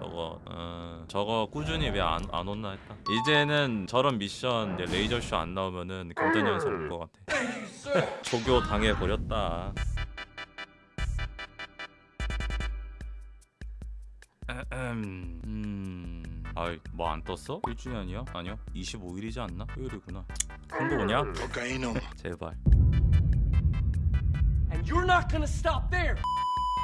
저거. 어, 저거 꾸준히 왜 안 안 온나 했다. 이제는 저런 미션 이제 레이저쇼 안 나오면은 경단 연속 올것 같아. 조교 당해버렸다. 음... 아이 뭐 안 떴어? 1주년이야? 아니요? 25일이지 않나? 토요일이구나. 큰거 오냐? 제발. And you're not gonna stop there.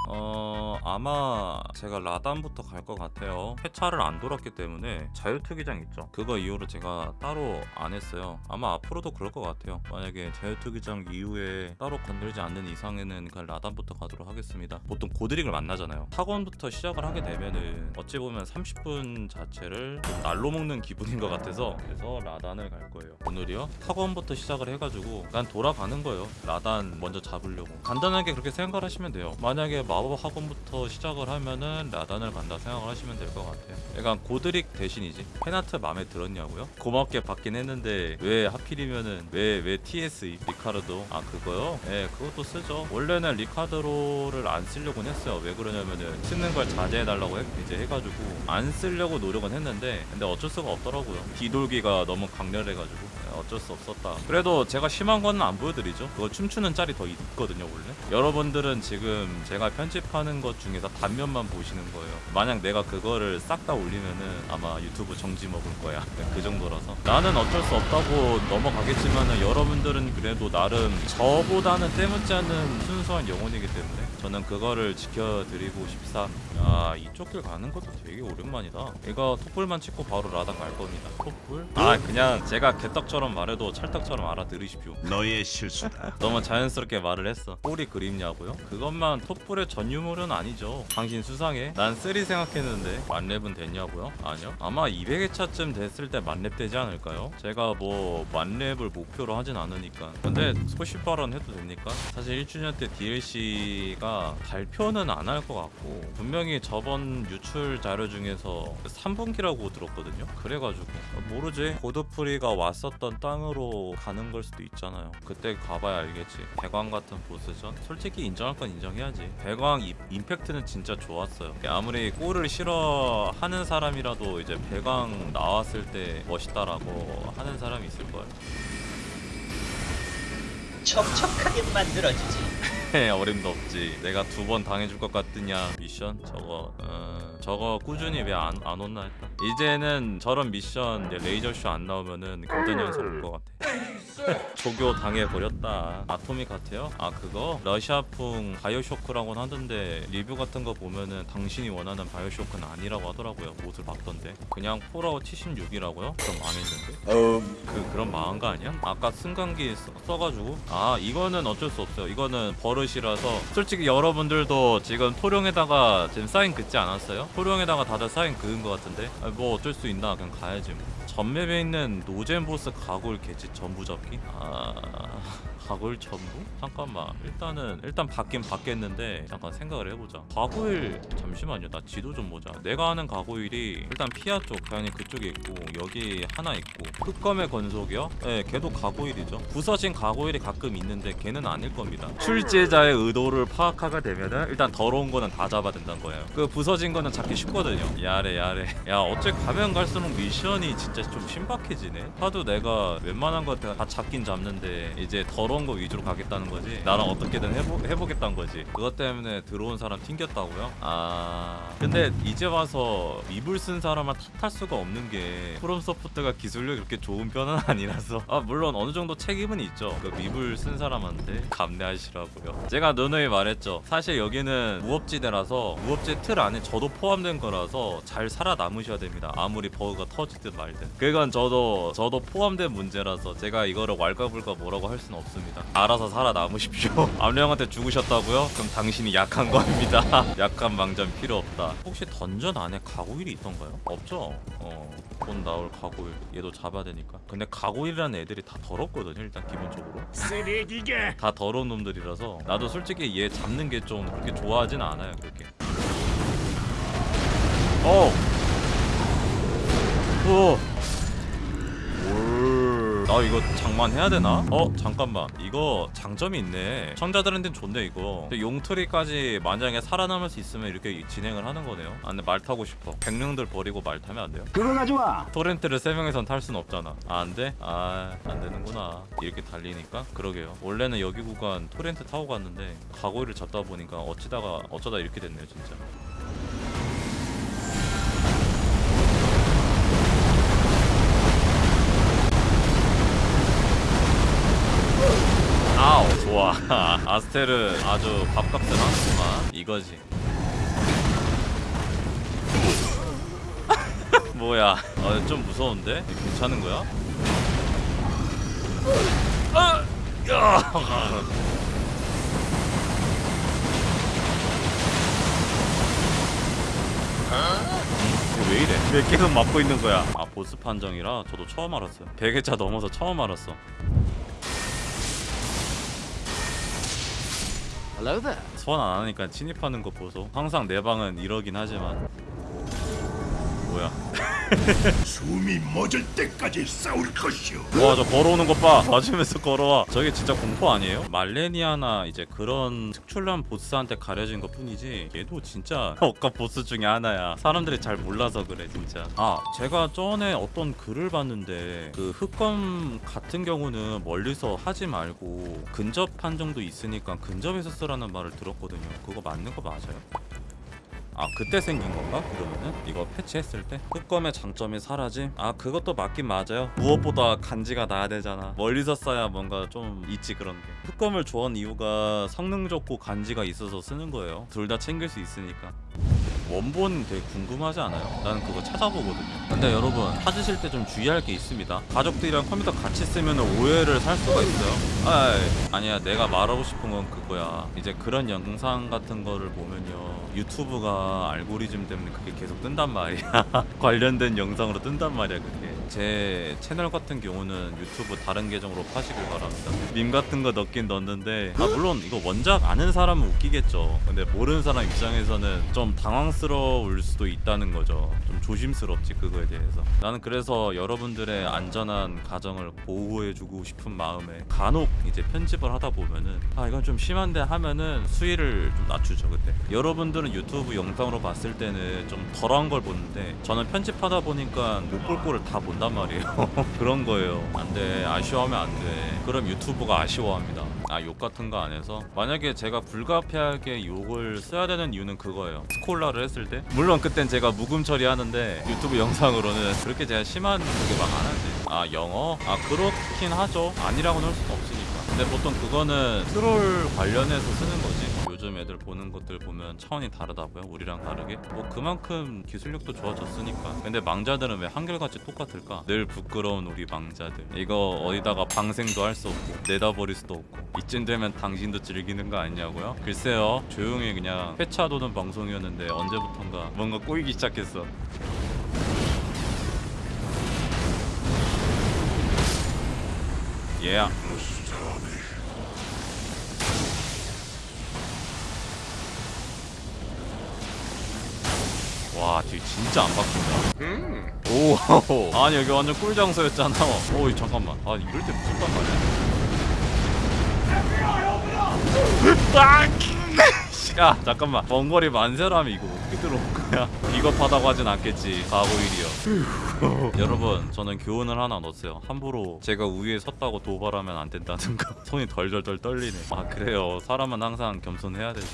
어 아마 제가 라단부터 갈 것 같아요. 회차를 안 돌았기 때문에 자유투기장 있죠. 그거 이후로 제가 따로 안 했어요. 아마 앞으로도 그럴 것 같아요. 만약에 자유투기장 이후에 따로 건들지 않는 이상에는 그냥 라단부터 가도록 하겠습니다. 보통 고드릭을 만나잖아요. 학원부터 시작을 하게 되면은 어찌 보면 30분 자체를 좀 날로 먹는 기분인 것 같아서 그래서 라단을 갈 거예요. 오늘이요? 학원부터 시작을 해가지고 난 돌아가는 거예요. 라단 먼저 잡으려고. 간단하게 그렇게 생각을 하시면 돼요. 만약에 마법 학원부터 시작을 하면은 라단을 간다 생각을 하시면 될 것 같아요. 약간 고드릭 대신이지. 페나트 마음에 들었냐고요? 고맙게 받긴 했는데 왜 하필이면은 왜 왜 TSE 리카르도? 아 그거요? 예 그것도 쓰죠. 원래는 리카르도를 안 쓰려고는 했어요. 왜 그러냐면은 쓰는 걸 자제해달라고 해, 이제 해가지고 안 쓰려고 노력은 했는데 근데 어쩔 수가 없더라고요. 뒤돌기가 너무 강렬해가지고. 예, 어쩔 수 없었다. 그래도 제가 심한 거는 안 보여드리죠. 그거 춤추는 짤이 더 있거든요 원래. 여러분들은 지금 제가 편 집하는 것 중에서 단면만 보시는 거예요. 만약 내가 그거를 싹 다 올리면은 아마 유튜브 정지 먹을 거야. 그 정도라서. 나는 어쩔 수 없다고 넘어가겠지만은 여러분들은 그래도 나름 저보다는 때묻지 않는 순수한 영혼이기 때문에 저는 그거를 지켜드리고 싶사. 야 이쪽 길 가는 것도 되게 오랜만이다. 이거 톡불만 찍고 바로 라단 갈 겁니다. 톡불? 아 그냥 제가 개떡처럼 말해도 찰떡처럼 알아들으십시오. 너의 실수다. 너무 자연스럽게 말을 했어. 꼬리 그립냐고요? 그것만 톱불의 전 유물은 아니죠. 당신 수상해. 난 three 생각했는데 만렙은 됐냐고요? 아니요. 아마 200회차쯤 됐을 때 만렙 되지 않을까요? 제가 뭐 만렙을 목표로 하진 않으니까. 근데 소식 발언 해도 됩니까? 사실 1주년 때 DLC가 발표는 안 할 것 같고 분명히 저번 유출 자료 중에서 3분기라고 들었거든요. 그래가지고. 모르지. 고드프리가 왔었던 땅으로 가는 걸 수도 있잖아요. 그때 가봐야 알겠지. 배광 같은 보스전 솔직히 인정할 건 인정해야지. 배광 이- 임팩트는 진짜 좋았어요 아무리 골을 싫어하는 사람이라도 이제 배광 나왔을 때 멋있다라고 하는 사람이 있을 거예요 촉촉하게 만들어주지. 어림도 없지? 내가 두 번 당해줄 것 같으냐? 미션? 저거 어, 저거 꾸준히 왜 안 안 온나 했다. 이제는 저런 미션 이제 레이저쇼 안 나오면은 경단 연속 올것 같아. 조교 당해버렸다. 아토믹 하트요? 아 그거? 러시아풍 바이오쇼크라고는 하던데 리뷰 같은 거 보면은 당신이 원하는 바이오쇼크는 아니라고 하더라고요. 옷을 봤던데. 그냥 폴아웃 76이라고요? 그럼 망했는데? 그 그런 망한 거 아니야? 아까 승강기 써, 써가지고? 아 이거는 어쩔 수 없어요. 이거는 버릇 이라서 솔직히 여러분들도 지금 토룡에다가 지금 사인 긋지 않았어요? 토룡에다가 다들 사인 그은 거 같은데? 아, 뭐 어쩔 수 있나? 그냥 가야지 뭐 전map에 있는 노잼 보스 가골 개지 전부 잡기? 아... 가골 전부? 잠깐만 일단은 일단 받긴 받겠는데 잠깐 생각을 해보자. 가고일 잠시만요 나 지도 좀 보자. 내가 아는 가고일이 일단 피아 쪽 당연히 그쪽에 있고 여기 하나 있고. 흑검의 건속이요? 네 걔도 가고일이죠. 부서진 가고일이 가끔 있는데 걔는 아닐 겁니다. 출제자의 의도를 파악하게 되면은 일단 더러운 거는 다 잡아야 된다는 거예요. 그 부서진 거는 잡기 쉽거든요. 야래 야래. 야 어째 가면 갈수록 미션이 진짜 좀 신박해지네. 하도 내가 웬만한 거다 잡긴 잡는데 이제 더러운 거 위주로 가겠다는 거지? 나랑 어떻게든 해보, 해보겠다는 거지? 그것 때문에 들어온 사람 튕겼다고요? 아. 근데 이제 와서 립을 쓴 사람을 탓할 수가 없는 게 프롬소프트가 기술력이 그렇게 좋은 편은 아니라서. 아 물론 어느 정도 책임은 있죠. 그 립을 쓴 사람한테 감내하시라고요. 제가 누누이 말했죠. 사실 여기는 무업지대라서 무업지 틀 안에 저도 포함된 거라서 잘 살아남으셔야 됩니다. 아무리 버그가 터지든 말든 그건 저도 저도 포함된 문제라서 제가 이거를 왈가불가 뭐라고 할 수는 없습니다 알아서 살아남으십시오 암령한테 죽으셨다고요? 그럼 당신이 약한 겁니다 약한 망전 필요 없다 혹시 던전 안에 가고일이 있던가요? 없죠? 어곧 나올 가고일 얘도 잡아야 되니까 근데 가고일이라는 애들이 다 더럽거든요 일단 기본적으로 쓰레기가. 다 더러운 놈들이라서 나도 솔직히 얘 잡는 게 좀 그렇게 좋아하진 않아요 그렇게 어. 오. 올. 아 이거 장만해야 되나? 어 잠깐만 이거 장점이 있네 청자들한테는 좋네 이거 용토리까지 만약에 살아남을 수 있으면 이렇게 진행을 하는 거네요 아 근데 말 타고 싶어 백령들 버리고 말 타면 안 돼요? 그거 가져와. 토렌트를 세 명이선 탈 순 없잖아 아 안 돼? 아 안 되는구나 이렇게 달리니까 그러게요 원래는 여기 구간 토렌트 타고 갔는데 가고이를 잡다 보니까 어찌다가 어쩌다 이렇게 됐네요 진짜 아우 좋아 아스테르 아주 밥값을 하는구만 이거지 뭐야 어, 좀 무서운데? 괜찮은 거야? 아! 왜 이래? 왜 계속 맞고 있는 거야? 아 보스 판정이라 저도 처음 알았어요 100회차 넘어서 처음 알았어 소환 안 하니까 침입하는 거 보소. 항상 내 방은 이러긴 하지만. 뭐야 숨이 멎을 때까지 싸울 것이오. 와저 걸어오는 것봐 맞으면서 걸어와 저게 진짜 공포 아니에요? 말레니아나 이제 그런 특출난 보스한테 가려진 것 뿐이지 얘도 진짜 억까 보스 중에 하나야 사람들이 잘 몰라서 그래 진짜 아 제가 전에 어떤 글을 봤는데 그 흑검 같은 경우는 멀리서 하지 말고 근접 판정도 있으니까 근접에서 쓰라는 말을 들었거든요 그거 맞는 거 맞아요? 아 그때 생긴 건가? 그러면은? 이거 패치했을 때? 흑검의 장점이 사라짐? 아 그것도 맞긴 맞아요. 무엇보다 간지가 나야 되잖아. 멀리서 써야 뭔가 좀 있지 그런 게. 흑검을 좋아한 이유가 성능 좋고 간지가 있어서 쓰는 거예요. 둘 다 챙길 수 있으니까 원본 되게 궁금하지 않아요? 나는 그거 찾아보거든요. 근데 여러분 찾으실 때 좀 주의할 게 있습니다. 가족들이랑 컴퓨터 같이 쓰면 오해를 살 수가 있어요. 아이, 아니야 내가 말하고 싶은 건 그거야. 이제 그런 영상 같은 거를 보면요. 유튜브가 알고리즘 때문에 그게 계속 뜬단 말이야. 관련된 영상으로 뜬단 말이야 그게 제 채널 같은 경우는 유튜브 다른 계정으로 파시길 바랍니다. 밈 같은 거 넣긴 넣는데 아 물론 이거 원작 아는 사람은 웃기겠죠. 근데 모르는 사람 입장에서는 좀 당황스러울 수도 있다는 거죠. 좀 조심스럽지 그거에 대해서. 나는 그래서 여러분들의 안전한 가정을 보호해주고 싶은 마음에 간혹 이제 편집을 하다 보면은 아 이건 좀 심한데 하면은 수위를 좀 낮추죠 그때. 여러분들은 유튜브 영상으로 봤을 때는 좀 덜한 걸 보는데 저는 편집하다 보니까 못 볼 거를 다 본단 말이에요. 그런 거예요. 안돼. 아쉬워하면 안돼. 그럼 유튜브가 아쉬워합니다. 아 욕 같은 거 안 해서? 만약에 제가 불가피하게 욕을 써야 되는 이유는 그거예요. 스콜라를 했을 때? 물론 그땐 제가 묵음 처리하는데 유튜브 영상으로는 그렇게 제가 심한 그게 막 안 하지. 아 영어? 아 그렇긴 하죠. 아니라고는 할 수는 없으니까. 근데 보통 그거는 트롤 관련해서 쓰는 거지 요즘 애들 보는 것들 보면 차원이 다르다고요? 우리랑 다르게? 뭐 그만큼 기술력도 좋아졌으니까. 근데 망자들은 왜 한결같이 똑같을까? 늘 부끄러운 우리 망자들. 이거 어디다가 방생도 할 수 없고 내다버릴 수도 없고 이쯤 되면 당신도 즐기는 거 아니냐고요? 글쎄요. 조용히 그냥 회차 도는 방송이었는데 언제부턴가 뭔가 꼬이기 시작했어. 예 yeah. 와 뒤 진짜 안 바뀐다. 오. 아니 여기 완전 꿀 장소였잖아. 오 잠깐만. 아 이럴 때 무섭단 말이야? 야 잠깐만. 번거리 만세라면 이거 어떻게 들어올 거야? 비겁하다고 하진 않겠지. 가고일이요 여러분 저는 교훈을 하나 넣었어요. 함부로 제가 우위에 섰다고 도발하면 안 된다는 거 손이 덜덜덜 떨리네. 아 그래요. 사람은 항상 겸손해야 되죠.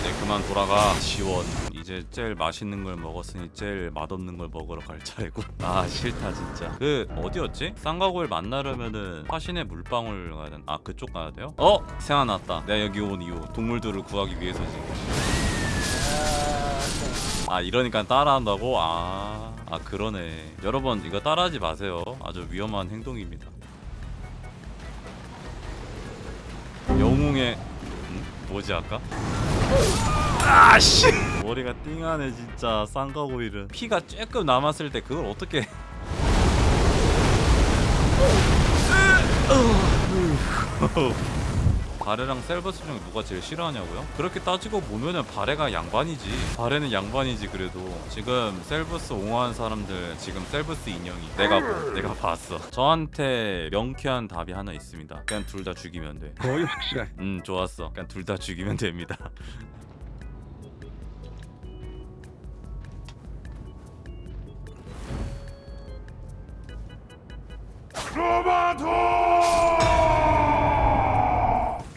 이제 그만 돌아가. 지원 이제 제일 맛있는 걸 먹었으니 제일 맛없는 걸 먹으러 갈 차례고 아 싫다 진짜 그 어디였지? 쌍가고일 만나려면은 화신의 물방울 가야 되나? 아 그쪽 가야 돼요? 어? 생각났다 내가 여기 온 이유 동물들을 구하기 위해서지 아 이러니까 따라한다고? 아, 아 그러네 여러분 이거 따라하지 마세요 아주 위험한 행동입니다 영웅의 음? 뭐지 아까? 아씨 머리가 띵하네 진짜. 쌍가고일은 피가 조금 남았을 때 그걸 어떻게 바레랑 셀버스 중에 누가 제일 싫어하냐고요? 그렇게 따지고 보면은 바레가 양반이지. 바레는 양반이지 그래도. 지금 셀버스 옹호한 사람들 지금 셀버스 인형이. 내가 보, 내가 봤어. 저한테 명쾌한 답이 하나 있습니다. 그냥 둘 다 죽이면 돼. 거의 확실해. 음 좋았어. 그냥 둘 다 죽이면 됩니다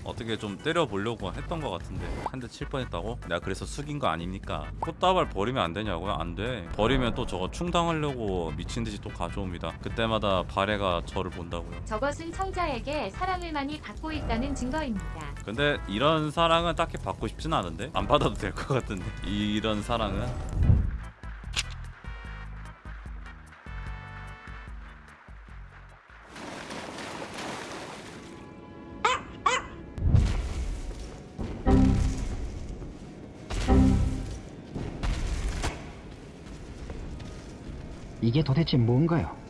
어떻게 좀 때려보려고 했던 것 같은데 한 대 칠 뻔했다고? 내가 그래서 숙인 거 아닙니까? 꽃다발 버리면 안 되냐고요? 안 돼 버리면 또 저거 충당하려고 미친 듯이 또 가져옵니다 그때마다 바레가 저를 본다고요 저것은 청자에게 사랑을 많이 받고 있다는 증거입니다. 근데 이런 사랑은 딱히 받고 싶진 않은데 안 받아도 될 것 같은데 이런 사랑은 이게 도대체 뭔가요?